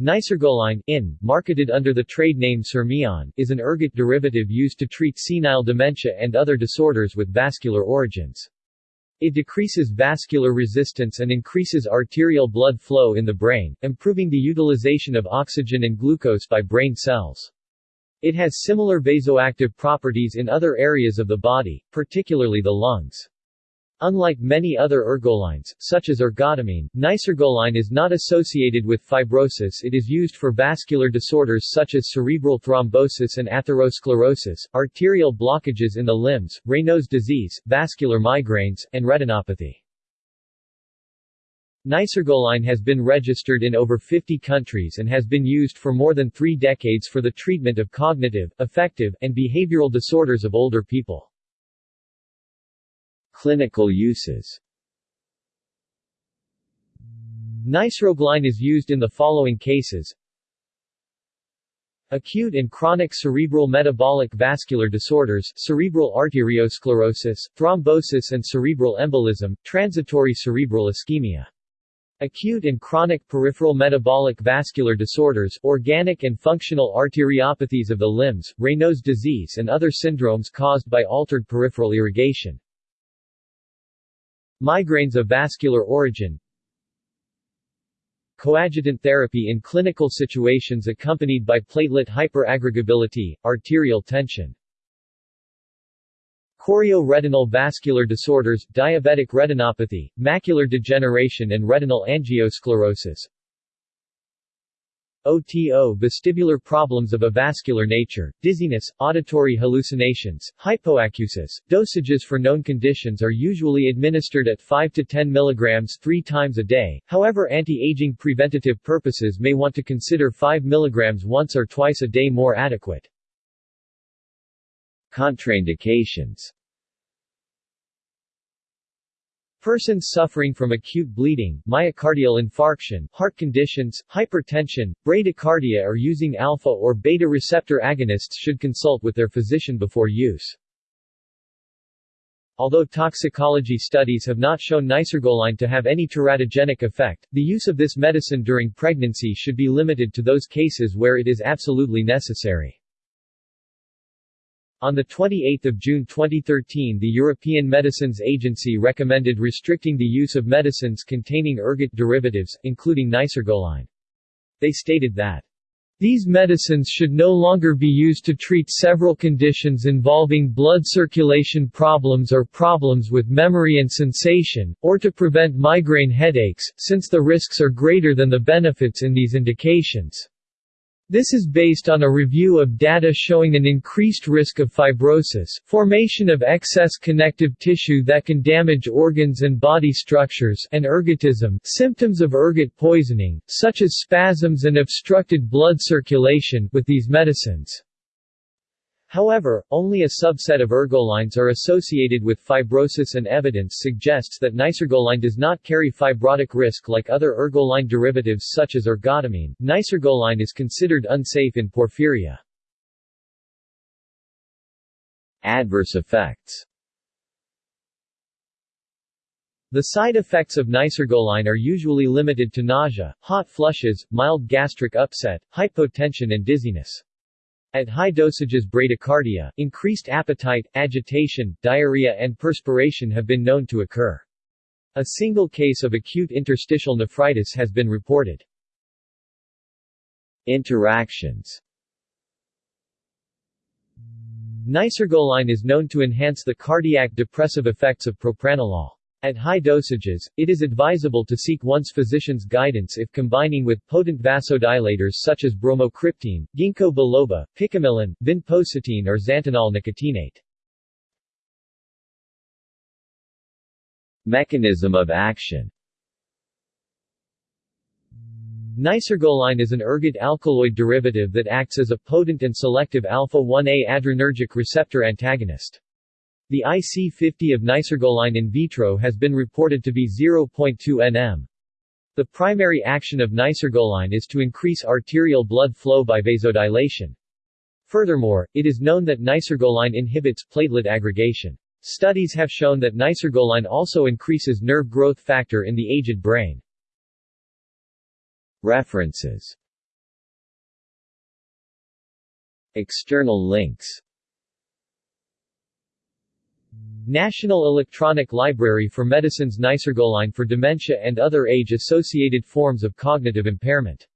Nicergoline in, marketed under the trade name Sermion, is an ergot derivative used to treat senile dementia and other disorders with vascular origins. It decreases vascular resistance and increases arterial blood flow in the brain, improving the utilization of oxygen and glucose by brain cells. It has similar vasoactive properties in other areas of the body, particularly the lungs. Unlike many other ergolines, such as ergotamine, nicergoline is not associated with fibrosis it is used for vascular disorders such as cerebral thrombosis and atherosclerosis, arterial blockages in the limbs, Raynaud's disease, vascular migraines, and retinopathy. Nicergoline has been registered in over 50 countries and has been used for more than three decades for the treatment of cognitive, affective, and behavioral disorders of older people. Clinical uses Nicergoline is used in the following cases Acute and chronic cerebral metabolic vascular disorders cerebral arteriosclerosis, thrombosis and cerebral embolism, transitory cerebral ischemia. Acute and chronic peripheral metabolic vascular disorders organic and functional arteriopathies of the limbs, Raynaud's disease and other syndromes caused by altered peripheral irrigation. Migraines of vascular origin Coadjutant therapy in clinical situations accompanied by platelet hyperaggregability, arterial tension Chorioretinal vascular disorders, diabetic retinopathy, macular degeneration and retinal angiosclerosis OTO vestibular problems of a vascular nature, dizziness, auditory hallucinations, hypoacusis. Dosages for known conditions are usually administered at 5 to 10 mg three times a day, however anti-aging preventative purposes may want to consider 5 mg once or twice a day more adequate. Contraindications Persons suffering from acute bleeding, myocardial infarction, heart conditions, hypertension, bradycardia or using alpha or beta receptor agonists should consult with their physician before use. Although toxicology studies have not shown nicergoline to have any teratogenic effect, the use of this medicine during pregnancy should be limited to those cases where it is absolutely necessary. On 28 June 2013 the European Medicines Agency recommended restricting the use of medicines containing ergot derivatives, including nicergoline. They stated that these medicines should no longer be used to treat several conditions involving blood circulation problems or problems with memory and sensation, or to prevent migraine headaches, since the risks are greater than the benefits in these indications. This is based on a review of data showing an increased risk of fibrosis, formation of excess connective tissue that can damage organs and body structures, and ergotism symptoms of ergot poisoning, such as spasms and obstructed blood circulation, with these medicines. However, only a subset of ergolines are associated with fibrosis and evidence suggests that nicergoline does not carry fibrotic risk like other ergoline derivatives such as ergotamine. Nicergoline is considered unsafe in porphyria. Adverse effects The side effects of nicergoline are usually limited to nausea, hot flushes, mild gastric upset, hypotension and dizziness. At high dosages bradycardia, increased appetite, agitation, diarrhea and perspiration have been known to occur. A single case of acute interstitial nephritis has been reported. Interactions Nicergoline is known to enhance the cardiac depressive effects of propranolol. At high dosages, it is advisable to seek one's physician's guidance if combining with potent vasodilators such as bromocriptine, ginkgo biloba, picamilon, vinpocetine or xanthinol nicotinate. Mechanism of action Nicergoline is an ergot alkaloid derivative that acts as a potent and selective alpha-1A adrenergic receptor antagonist. The IC50 of nicergoline in vitro has been reported to be 0.2 nm. The primary action of nicergoline is to increase arterial blood flow by vasodilation. Furthermore, it is known that nicergoline inhibits platelet aggregation. Studies have shown that nicergoline also increases nerve growth factor in the aged brain. References External links National Electronic Library for Medicines Nicergoline for dementia and other age-associated forms of cognitive impairment